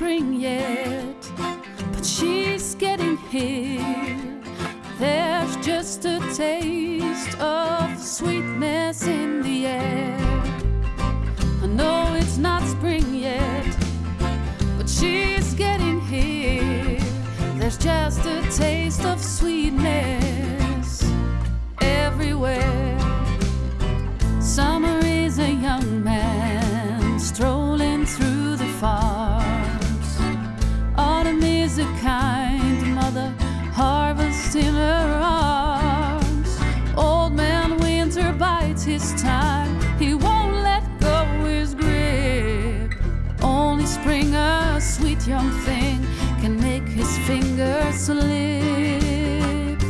spring yet, but she's getting here. There's just a taste of sweetness in the air. I know it's not spring yet, but she's getting here. There's just a taste of sweetness. His time, he won't let go his grip. Only spring, a sweet young thing, can make his fingers slip.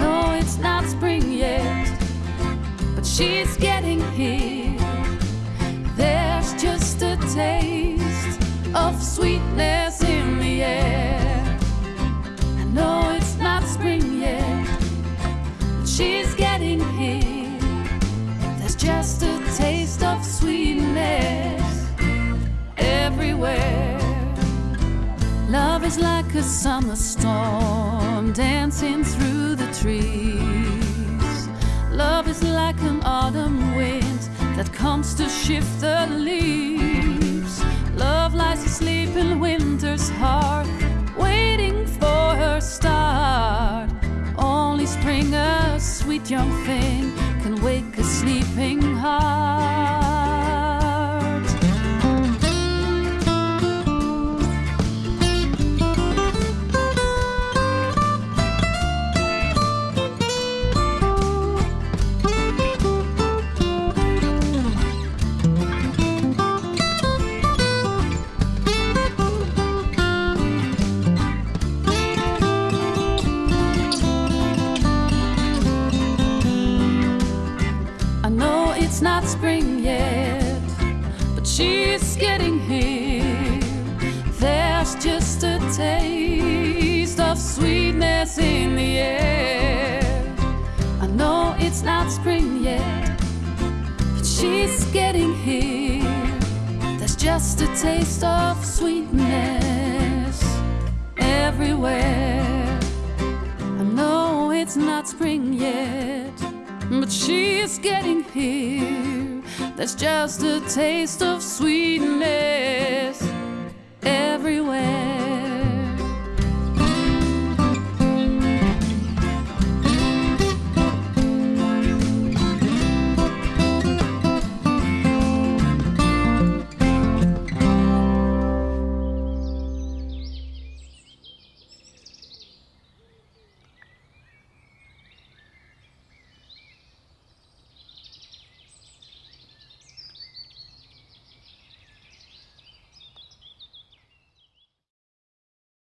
No, it's not spring yet, but she's getting here. There's just a taste of sweetness just a taste of sweetness everywhere. Love is like a summer storm dancing through the trees. Love is like an autumn wind that comes to shift the leaves. Love lies asleep in winter's young thing, can wake a sleeping heart. Not spring yet, but she's getting here. There's just a taste of sweetness in the air. I know it's not spring yet, but she's getting here. There's just a taste of sweetness everywhere. I know it's not spring yet, but she's getting here. That's just a taste of sweetness everywhere.